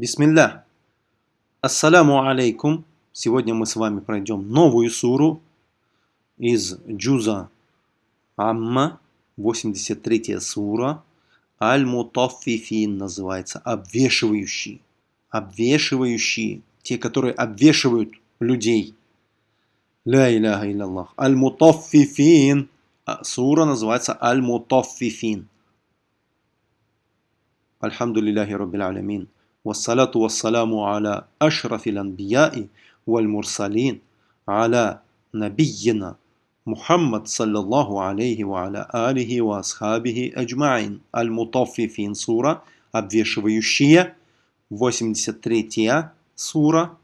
Бисмилля. Ассаляму алейкум. Сегодня мы с вами пройдем новую суру из Джуза Амма, 83 сура. Аль-Мутаффифин называется, обвешивающий. Обвешивающие, те, которые обвешивают людей. Ля иляха илляллах. Аль-Мутаффифин. А сура называется Аль-Мутаффифин. Альхамдулиллахи Раббил Алямин. والصلاة والسلام على أشرف الأنبياء والمرسلين على نبينا محمد صلى الله عليه وعلى آله وأصحابه أجمعين المطففين سورة обвешивающая 83 сура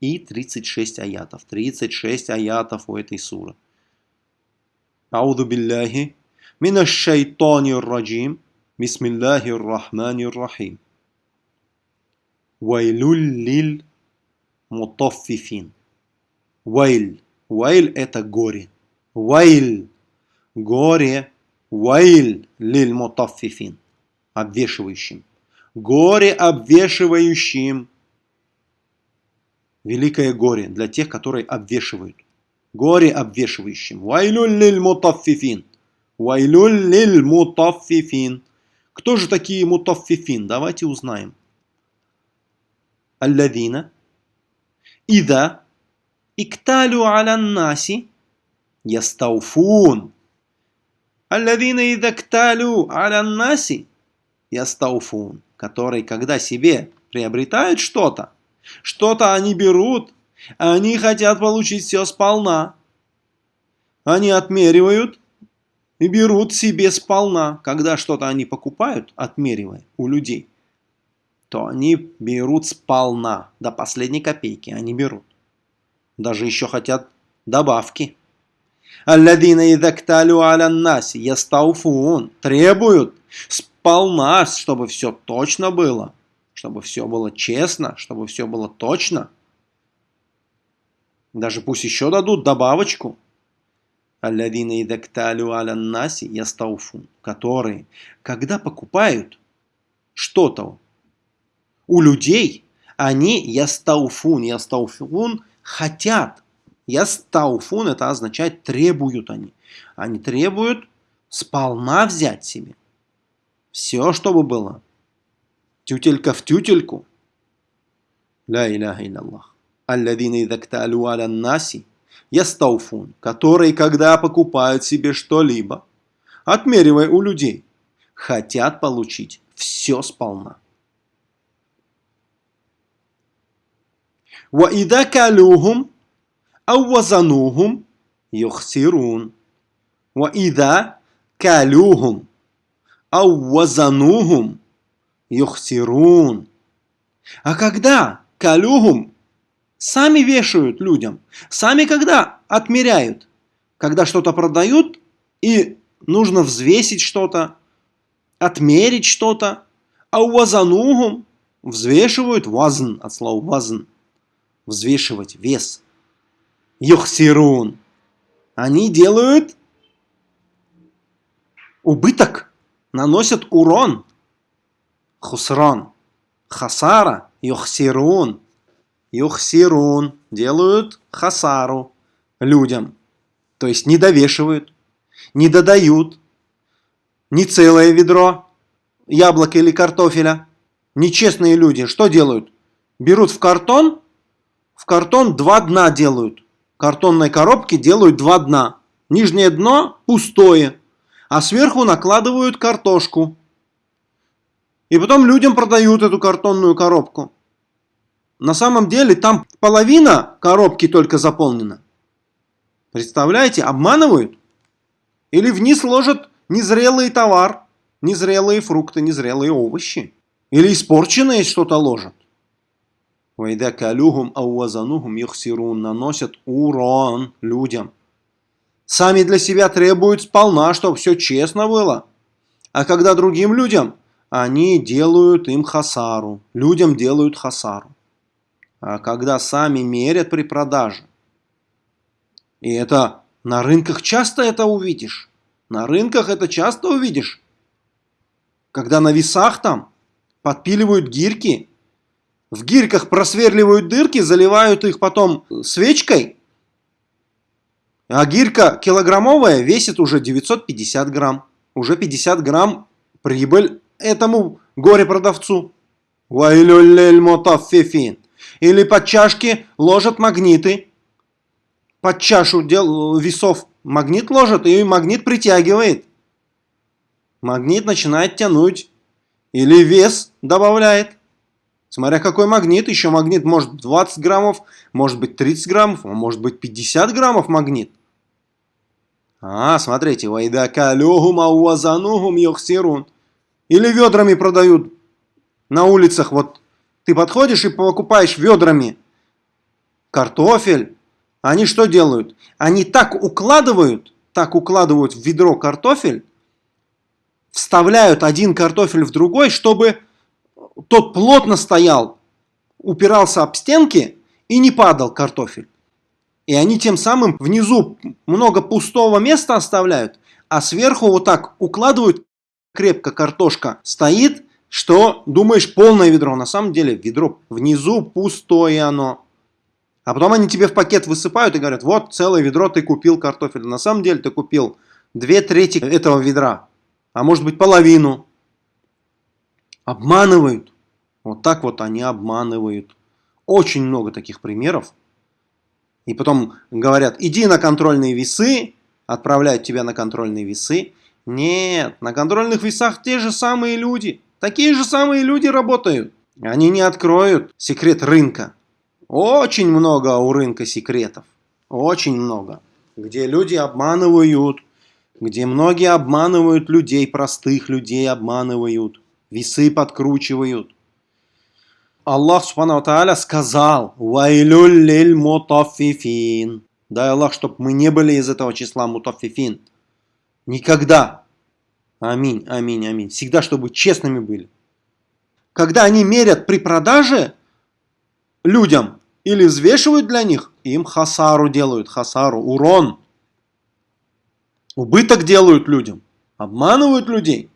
и 36 аятов 36 аятов у этой суры أعوذ بالله من الشيطان الرجيم بسم الله الرحمن الرحيم Вайлюль мутаффифин. Вайль. Вайль это горе. Вайль. Горе. Вайль лиль мутаффифин. Обвешивающим. Горе обвешивающим. Великое горе для тех, которые обвешивают. Горе обвешивающим. Вайлюль лиль мутаффифин. Вайлюль лиль мутаффифин. Кто же такие мутаффифин? Давайте узнаем. Аллавина. Ида. Икталю аляннаси. Ястауфун. Аллавина ида кталю аляннаси. Ястауфун. Который, когда себе приобретают что-то, что-то они берут, они хотят получить все сполна. Они отмеривают и берут себе сполна, когда что-то они покупают, отмеривая у людей – то они берут сполна, до последней копейки они берут. Даже еще хотят добавки. Алладина идакталю аля наси ястауфун. Требуют сполна, чтобы все точно было. Чтобы все было честно, чтобы все было точно. Даже пусть еще дадут добавочку. Алладина идакталю аля наси ястауфун. Которые, когда покупают что-то у людей они ястауфун, ястауфун хотят. Ястауфун это означает требуют они. Они требуют сполна взять себе. Все, чтобы было. Тютелька в тютельку. Ля иляха илляллах. Алладина идакталю аля наси ястауфун, которые, когда покупают себе что-либо, отмеривая у людей, хотят получить все сполна. وإذا كالوهم أو وزنوهم يخسرون وإذا كالوهم أو وزنوهم يخسرون А когда калюхум сами вешают людям, сами когда отмеряют, когда что-то продают и нужно взвесить что-то, отмерить что-то, а у вазанугум взвешивают вазн от слова вазн, взвешивать вес. Юхсирун. Они делают убыток, наносят урон. Хусран. Хасара. Юхсирун. Юхсирун. Делают хасару людям. То есть не довешивают, не додают. Не целое ведро яблока или картофеля. Нечестные люди что делают? Берут в картон в картон два дна делают. Картонной коробки делают два дна. Нижнее дно пустое, а сверху накладывают картошку. И потом людям продают эту картонную коробку. На самом деле там половина коробки только заполнена. Представляете, обманывают? Или вниз ложат незрелый товар, незрелые фрукты, незрелые овощи. Или испорченное что-то ложат. Вайда калюхум ауазанухум юхсирун наносят урон людям. Сами для себя требуют сполна, чтобы все честно было. А когда другим людям, они делают им хасару. Людям делают хасару. А когда сами мерят при продаже. И это на рынках часто это увидишь. На рынках это часто увидишь. Когда на весах там подпиливают гирьки в гирьках просверливают дырки, заливают их потом свечкой, а гирька килограммовая весит уже 950 грамм. Уже 50 грамм прибыль этому горе-продавцу. Или под чашки ложат магниты. Под чашу весов магнит ложат, и магнит притягивает. Магнит начинает тянуть. Или вес добавляет. Смотря какой магнит. Еще магнит может 20 граммов, может быть 30 граммов, а может быть 50 граммов магнит. А, смотрите. Вайдакалюхум ауазанухум йохсирун. Или ведрами продают на улицах. Вот ты подходишь и покупаешь ведрами картофель. Они что делают? Они так укладывают, так укладывают в ведро картофель, вставляют один картофель в другой, чтобы тот плотно стоял, упирался об стенки и не падал картофель. И они тем самым внизу много пустого места оставляют, а сверху вот так укладывают крепко картошка стоит, что думаешь полное ведро. На самом деле ведро внизу пустое оно. А потом они тебе в пакет высыпают и говорят, вот целое ведро ты купил картофель. На самом деле ты купил две трети этого ведра, а может быть половину. Обманывают. Вот так вот они обманывают. Очень много таких примеров. И потом говорят, иди на контрольные весы, отправляют тебя на контрольные весы. Нет, на контрольных весах те же самые люди. Такие же самые люди работают. Они не откроют секрет рынка. Очень много у рынка секретов. Очень много. Где люди обманывают. Где многие обманывают людей, простых людей обманывают. Весы подкручивают. Аллах Субхану Тааля сказал, «Вайлюль мутаффифин». Дай Аллах, чтобы мы не были из этого числа мутаффифин. Никогда. Аминь, аминь, аминь. Всегда, чтобы честными были. Когда они мерят при продаже людям или взвешивают для них, им хасару делают, хасару, урон. Убыток делают людям. Обманывают людей.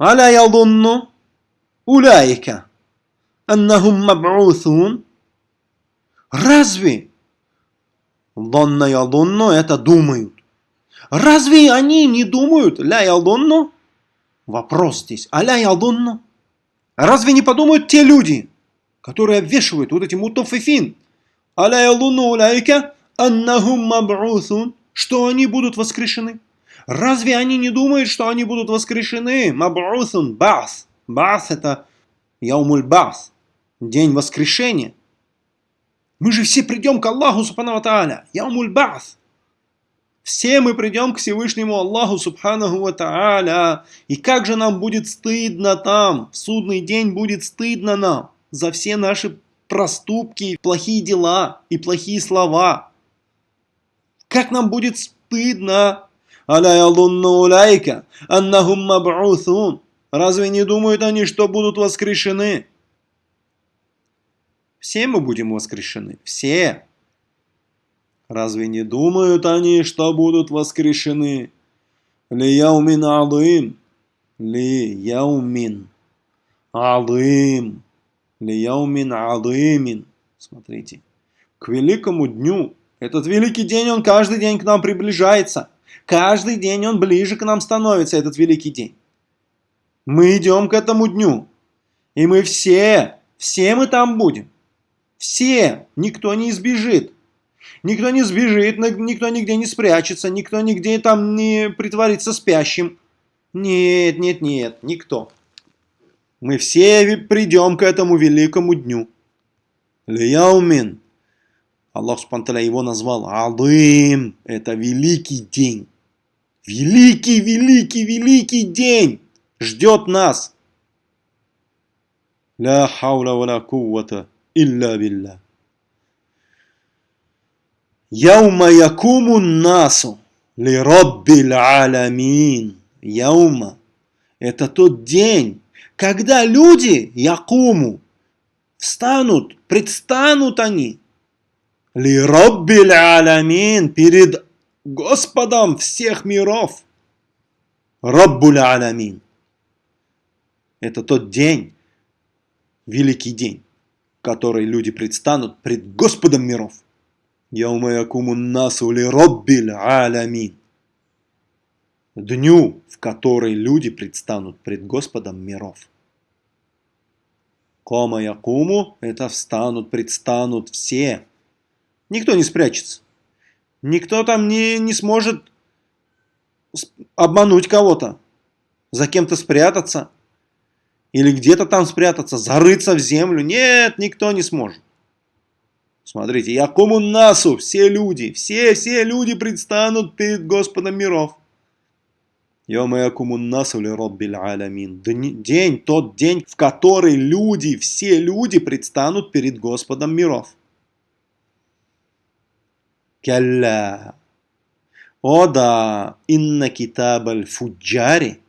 Аля ялдунну уляйка аннахум маб'уthун. Разве? Донна ялдунну это думают. Разве они не думают? Ля ялдунну? Вопрос здесь. Аля ялдунну? Разве не подумают те люди, которые обвешивают вот эти мутофифин? Аля ялдунну уляйка аннахум маб'уthун. Что они будут воскрешены? Разве они не думают, что они будут воскрешены? Маб'уthун, бас. Бас это яумуль бас. День воскрешения. Мы же все придем к Аллаху Субхану Тааля. Яумуль бас. Все мы придем к Всевышнему Аллаху Субханаху Ва Тааля. И как же нам будет стыдно там, в судный день будет стыдно нам за все наши проступки, плохие дела и плохие слова. Как нам будет стыдно. Аля маб'уthун. Разве не думают они, что будут воскрешены? Все мы будем воскрешены. Все. Разве не думают они, что будут воскрешены? Ли яумин алым. Ли яумин алым. Ли яумин алымин. Смотрите. К великому дню. Этот великий день, он каждый день к нам приближается. Каждый день он ближе к нам становится, этот великий день. Мы идем к этому дню. И мы все, все мы там будем. Все, никто не избежит. Никто не сбежит, никто нигде не спрячется, никто нигде там не притворится спящим. Нет, нет, нет, никто. Мы все придем к этому великому дню. Лияумин. Аллах Субтитры его назвал Алым. Это великий день. Великий, великий, великий день ждет нас. Ля хаула ва ла куввата илля билля. Яума якуму насу ли роббиль аламин. Яума. Это тот день, когда люди, якуму, встанут, предстанут они. Ли роббиль аламин. Перед Господом всех миров. Роббуль аламин. Это тот день, великий день, в который люди предстанут пред Господом миров. Яума якуму насу ли роббиль алямин. Дню, в который люди предстанут пред Господом миров. Кома якуму – это встанут, предстанут все. Никто не спрячется. Никто там не, не сможет обмануть кого-то, за кем-то спрятаться или где-то там спрятаться, зарыться в землю. Нет, никто не сможет. Смотрите, якому насу, все люди, все, все люди предстанут перед Господом миров. Йома якому насу ли роббиль алямин. День, тот день, в который люди, все люди предстанут перед Господом миров. Калля. О да, инна китаб аль-фуджари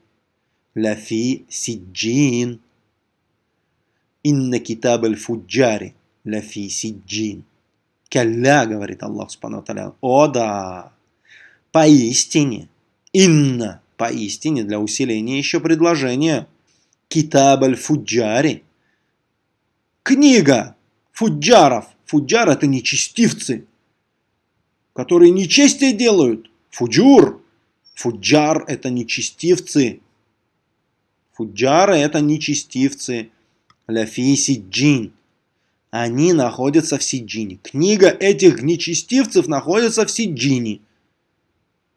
лафи сиджин. Инна китаб аль-фуджари лафи сиджин. Калля, говорит Аллах Субхану О да, поистине, инна, поистине, для усиления еще предложения. Китаб аль-фуджари. Книга фуджаров. Фуджар это нечестивцы, которые нечестие делают. Фуджур. Фуджар – это нечестивцы. Фуджары – это нечестивцы. Ляфи сиджин. Они находятся в сиджине. Книга этих нечестивцев находится в сиджине.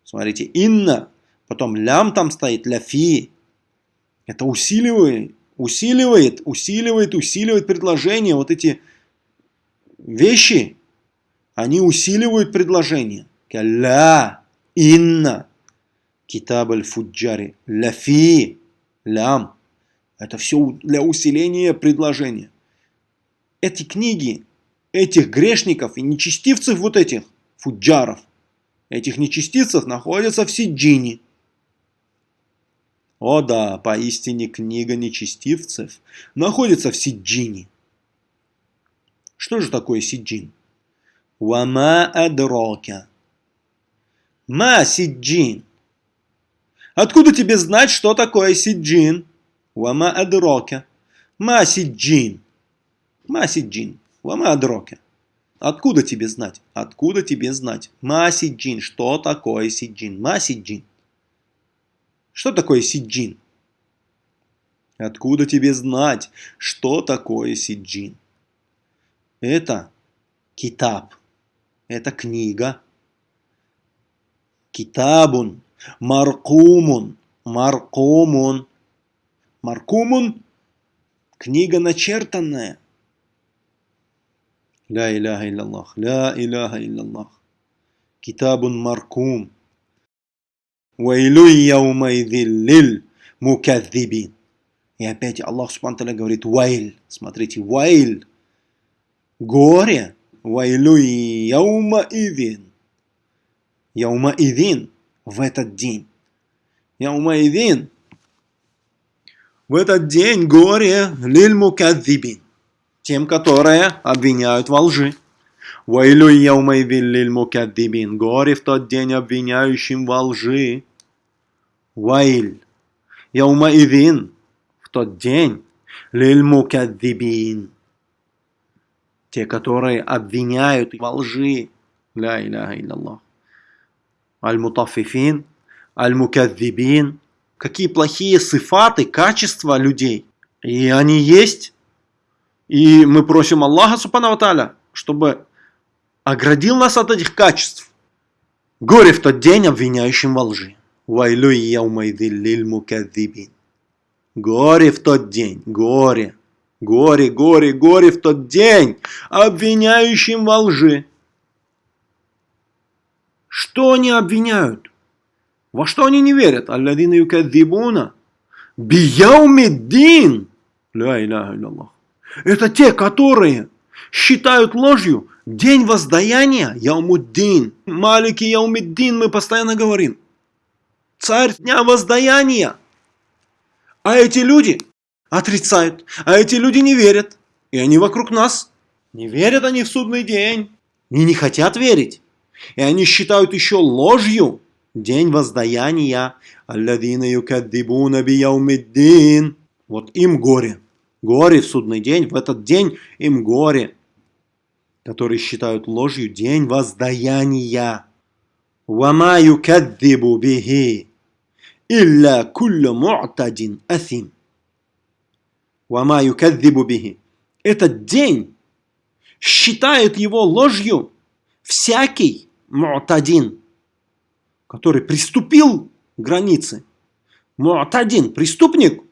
Смотрите, инна, потом лям там стоит, ляфи. Это усиливает, усиливает, усиливает, усиливает предложение. Вот эти вещи, они усиливают предложение. Калля. Инна. Китаб аль-фуджари. Ляфи. Лям. Это все для усиления предложения. Эти книги, этих грешников и нечестивцев вот этих, фуджаров, этих нечестивцев находятся в Сиджине. О да, поистине книга нечестивцев находится в Сиджине. Что же такое Сиджин? Вама адрока. Ма сиджин. Откуда тебе знать, что такое сиджин? Вама адрока. Ма сиджин. Ма сиджин. Вама адрока. Откуда тебе знать? Откуда тебе знать? Ма сиджин. Что такое сиджин? Ма сиджин. Что такое сиджин? Откуда тебе знать, что такое сиджин? Это китаб. Это книга. Китабун, маркумун, маркумун. Маркумун – книга начертанная. Ля иляха илляллах, ля иляха илляллах. Китабун маркум. Вайлю яумайдиллиль мукадзибин. И опять Аллах Субтитры говорит вайль. Смотрите, вайль. Горе. Вайлю яумаидин. Яумаидин в этот день. Яумаидин в этот день горе лиль мукадзибин. Тем, которые обвиняют во лжи. Вайлю яумаидин лиль мукадзибин. Горе в тот день обвиняющим во лжи. Вайль. Яумаидин в тот день лиль мукадзибин. Те, которые обвиняют во лжи. Ля иляха илляллах аль-мутаффифин, аль-мукадзибин. Какие плохие сифаты, качества людей. И они есть. И мы просим Аллаха, субхану Таля, чтобы оградил нас от этих качеств. Горе в тот день обвиняющим во лжи. Горе в тот день, горе, горе, горе, горе в тот день, обвиняющим во лжи. Что они обвиняют? Во что они не верят? Алладина юкадзибуна. Бияумиддин. Ля иляха илляллах. Это те, которые считают ложью день воздаяния, Яумуддин. Малики Яумиддин, мы постоянно говорим. Царь дня воздаяния. А эти люди отрицают, а эти люди не верят. И они вокруг нас. Не верят они в судный день. И не хотят верить. И они считают еще ложью день воздаяния. Алладина юкаддибуна бияумиддин. Вот им горе. Горе в судный день, в этот день им горе, которые считают ложью день воздаяния. وما يكذب به إلا كل معتد أثم Вама юкаддибу. Этот день считает его ложью всякий муатадин, который приступил к границе. Муатадин – преступник,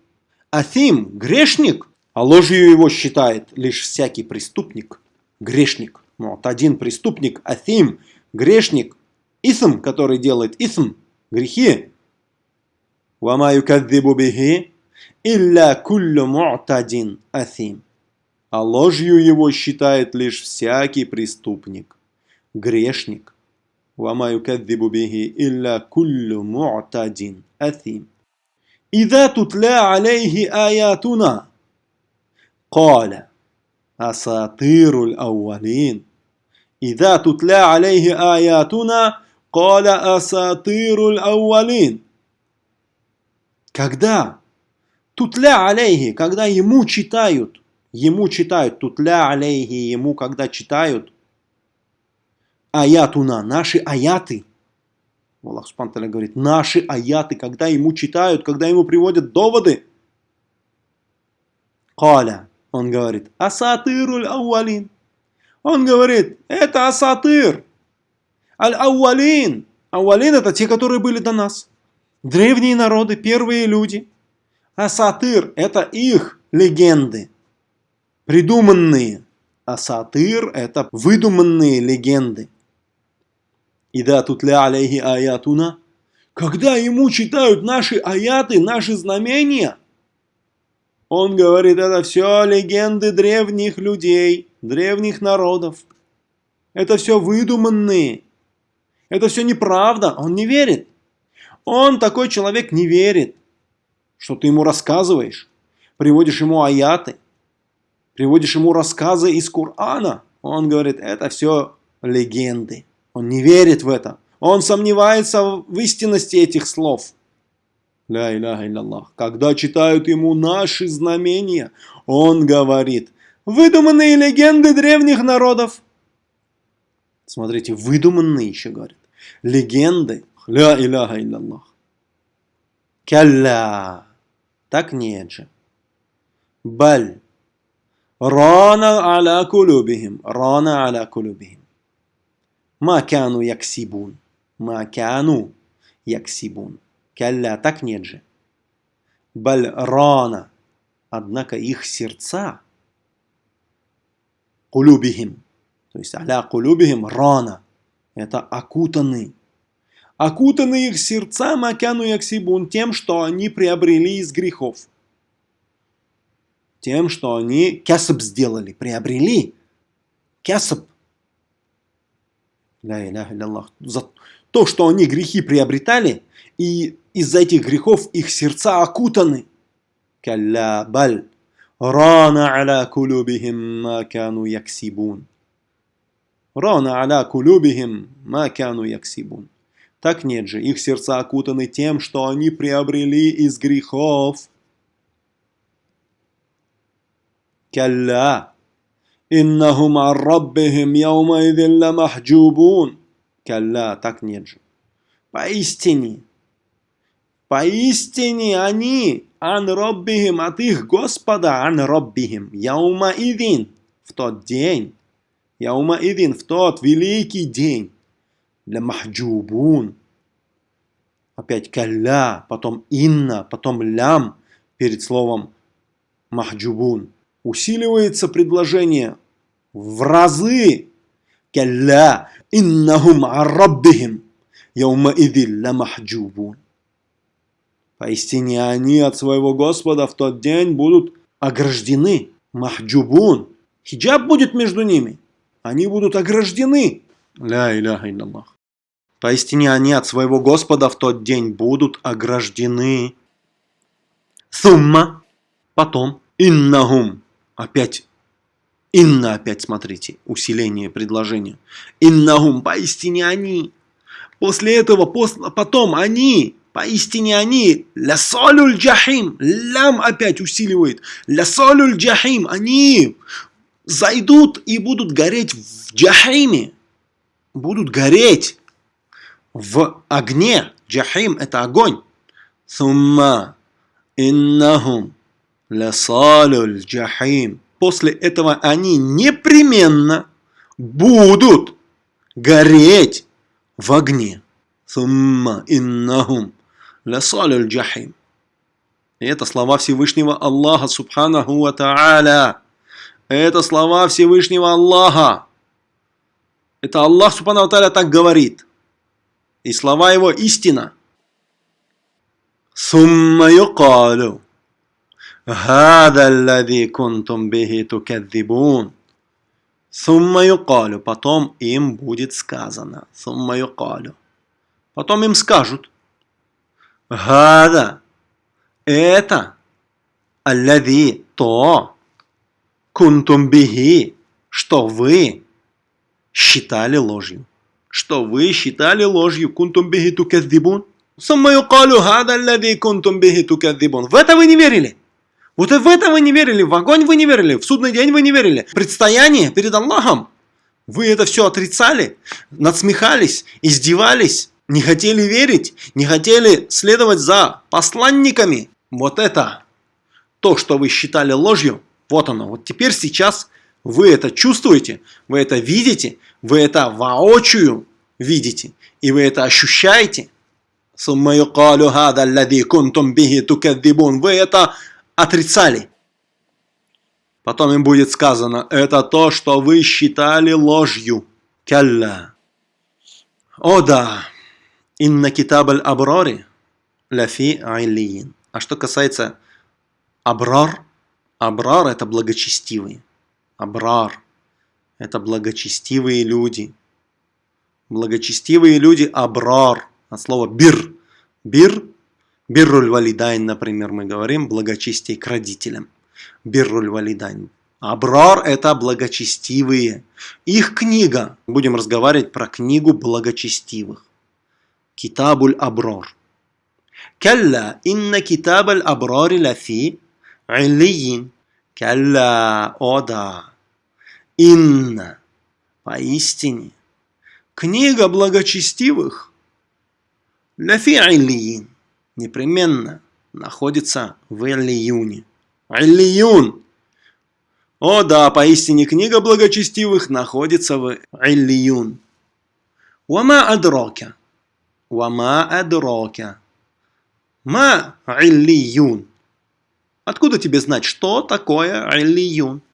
Афим – грешник, а ложью его считает лишь всякий преступник, грешник. Муатадин – преступник, Афим – грешник, Исм, который делает Исм – грехи. Вама юкаддибу إِلَّا كُلُّ مُعْتَدٍ أَثِيمٍ А ложью его считает лишь всякий преступник, грешник. وَمَا يُكَذِّبُ بِهِ إِلَّا كُلُّ مُعْتَدٍ أَثِيمٍ إِذَا تُتْلَى عَلَيْهِ آيَاتُنَا قَالَ أَسَاطِيرُ الْأَوَّلِينَ إِذَا تُتْلَى عَلَيْهِ آيَاتُنَا Коля асатыруль ауалин. Когда? Тутля алейхи, когда ему читают. Ему читают. Тутля алейхи, ему когда читают. Аятуна, наши аяты. Аллах Субтитры говорит, наши аяты, когда ему читают, когда ему приводят доводы. Коля, он говорит, асатыруль ауалин. Он говорит, это асатыр. Аль-Ауалин. Ауалин это те, которые были до нас. Древние народы, первые люди. А Сатыр это их легенды. Придуманные. А Сатыр это выдуманные легенды. И да, тут ля алейхи аятуна. Когда ему читают наши аяты, наши знамения, он говорит, это все легенды древних людей, древних народов. Это все выдуманные. Это все неправда, он не верит. Он, такой человек, не верит, что ты ему рассказываешь, приводишь ему аяты, приводишь ему рассказы из Корана. Он говорит, это все легенды. Он не верит в это. Он сомневается в истинности этих слов. Ля иляха илляллах. Когда читают ему наши знамения, он говорит, выдуманные легенды древних народов. Смотрите, выдуманные еще говорят. Легенды. Ля иляха илляллах. Калля. Так нет же. Баль. Рана аля кулюбихим. Рана аля кулюбихим. Ма кяну яксибун. Ма кяну яксибун. Калля. Так нет же. Баль рана. Однако их сердца. Кулюбихим то есть аля кулюбихим рана. Это окутаны. Окутаны их сердца макяну яксибун тем, что они приобрели из грехов. Тем, что они кясаб сделали, приобрели. Кясаб. За то, что они грехи приобретали, и из-за этих грехов их сердца окутаны. Калля баль. Рана аля кулюбихим макяну яксибун. Рана аля кулюбихим ма кяну яксибун. Так нет же, их сердца окутаны тем, что они приобрели из грехов. Калля. Иннахум арраббихим яумаидин ламахджубун. Калля, так нет же. Поистине, поистине они ан роббихим от их Господа, ан роббихим, яума идин, в тот день, Яума идин в тот великий день. Для махджубун. Опять калля, потом инна, потом лям перед словом махджубун. Усиливается предложение в разы. Калля иннахум арраббихим. Яума идин ла махджубун. Поистине они от своего Господа в тот день будут ограждены. Махджубун. Хиджаб будет между ними они будут ограждены. Ля иляха илляллах. Поистине они от своего Господа в тот день будут ограждены. Сумма. Потом. Иннахум. Опять. Инна опять, смотрите, усиление предложения. Иннахум, поистине они. После этого, после, потом они, Поистине они лясолюль джахим. Лям опять усиливает. Лясолюль джахим. Они зайдут и будут гореть в джахиме. Будут гореть в огне. Джахим это огонь. Сумма иннахум лясалюль джахим. После этого они непременно будут гореть в огне. Сумма иннахум лясалюль джахим. И это слова Всевышнего Аллаха Субханаху Ва Та'аля. Это слова Всевышнего Аллаха. Это Аллах Субханаху Ва так говорит И слова его истина. Сумма юкалю. هذا الذي كنتم به تكذبون ثم يقال потом им будет сказано ثم يقال потом им скажут هذا это الذي то кунтум бихи, что вы считали ложью. Что вы считали ложью. Кунтум бихи тукаддибун. Сумма юкалю хада аллади кунтум бихи тукаддибун. В это вы не верили. Вот и в это вы не верили, в огонь вы не верили, в судный день вы не верили. Предстояние перед Аллахом. Вы это все отрицали, надсмехались, издевались, не хотели верить, не хотели следовать за посланниками. Вот это то, что вы считали ложью, вот оно. Вот теперь сейчас вы это чувствуете, вы это видите, вы это воочию видите, и вы это ощущаете. Вы это отрицали. Потом им будет сказано, это то, что вы считали ложью. Калла. О да, инна китаб аль-абрари лафи айлиин. А что касается абрар, абрар это благочестивые. Абрар это благочестивые люди. Благочестивые люди абрар. От слова бир. Бир Бирруль валидайн, например, мы говорим благочестие к родителям. Бирруль валидайн. Абрар – это благочестивые. Их книга. Будем разговаривать про книгу благочестивых. Китабуль Абрар. Калла инна китабаль абрари лафи илиин. Калла, о да. Инна, поистине. Книга благочестивых лафи илиин непременно находится в Эллиюне. Эллиюн! О да, поистине книга благочестивых находится в Эллиюн. Вама адрока. Вама адрока. Ма Эллиюн. Откуда тебе знать, что такое Эллиюн?